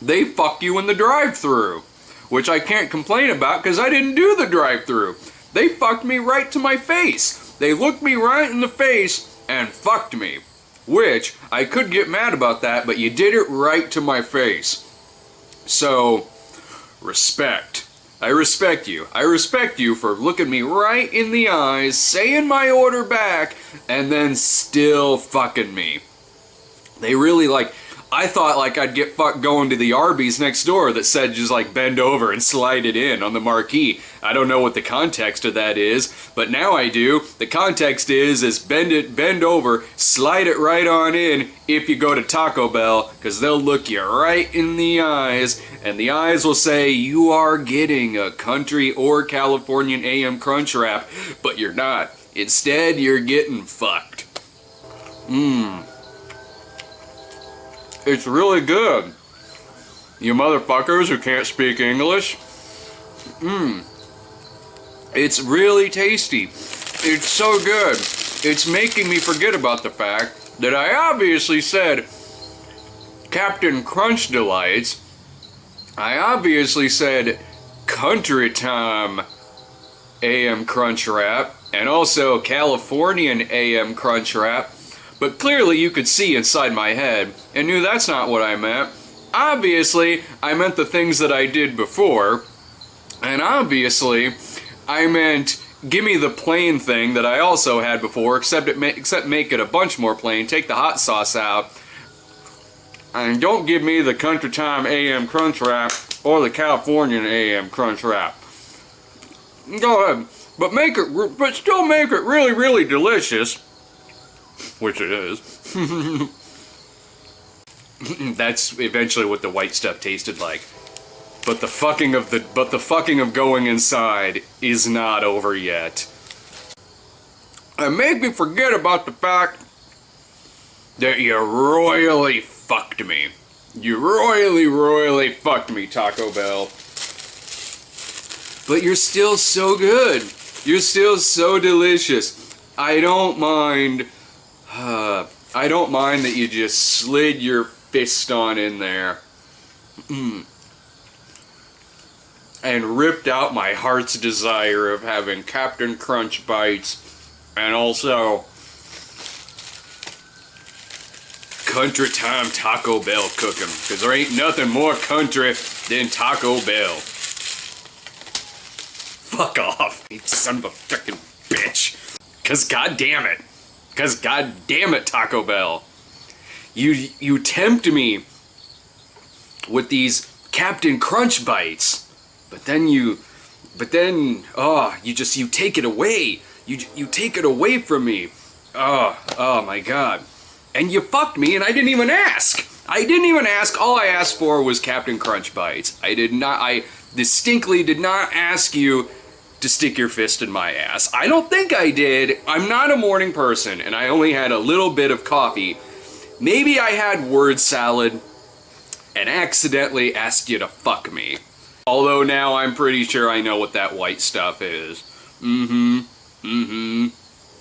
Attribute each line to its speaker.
Speaker 1: they fuck you in the drive-through, which I can't complain about because I didn't do the drive-through. They fucked me right to my face. They looked me right in the face and fucked me. Which, I could get mad about that, but you did it right to my face. So, respect. I respect you. I respect you for looking me right in the eyes, saying my order back, and then still fucking me. They really like, I thought like I'd get fucked going to the Arby's next door that said just like bend over and slide it in on the marquee. I don't know what the context of that is, but now I do. The context is is bend it, bend over, slide it right on in if you go to Taco Bell, because they'll look you right in the eyes, and the eyes will say you are getting a country or Californian AM crunch wrap, but you're not. Instead, you're getting fucked. Mmm. It's really good. You motherfuckers who can't speak English. Mmm. It's really tasty. It's so good. It's making me forget about the fact that I obviously said Captain Crunch Delights. I obviously said Country Time AM Crunch Wrap and also Californian AM Crunch Wrap. But clearly you could see inside my head and knew that's not what I meant. Obviously, I meant the things that I did before. And obviously, I meant give me the plain thing that I also had before, except it except make it a bunch more plain. Take the hot sauce out. And don't give me the Country Time AM Crunch Wrap or the Californian AM Crunch Wrap. Go ahead. But make it, but still make it really, really delicious which it is. That's eventually what the white stuff tasted like. But the fucking of the but the fucking of going inside is not over yet. It made me forget about the fact that you royally fucked me. You royally, royally fucked me, Taco Bell. But you're still so good. You're still so delicious. I don't mind uh, I don't mind that you just slid your fist on in there. And ripped out my heart's desire of having Captain Crunch bites and also country time Taco Bell cooking. Because there ain't nothing more country than Taco Bell. Fuck off, you son of a fucking bitch. Because goddamn it. Because god damn it, Taco Bell. You, you tempt me with these Captain Crunch bites. But then you, but then, oh, you just, you take it away. You, you take it away from me. Oh, oh my god. And you fucked me and I didn't even ask. I didn't even ask. All I asked for was Captain Crunch bites. I did not, I distinctly did not ask you to stick your fist in my ass. I don't think I did. I'm not a morning person, and I only had a little bit of coffee. Maybe I had word salad and accidentally asked you to fuck me. Although now I'm pretty sure I know what that white stuff is. Mm-hmm. Mm-hmm.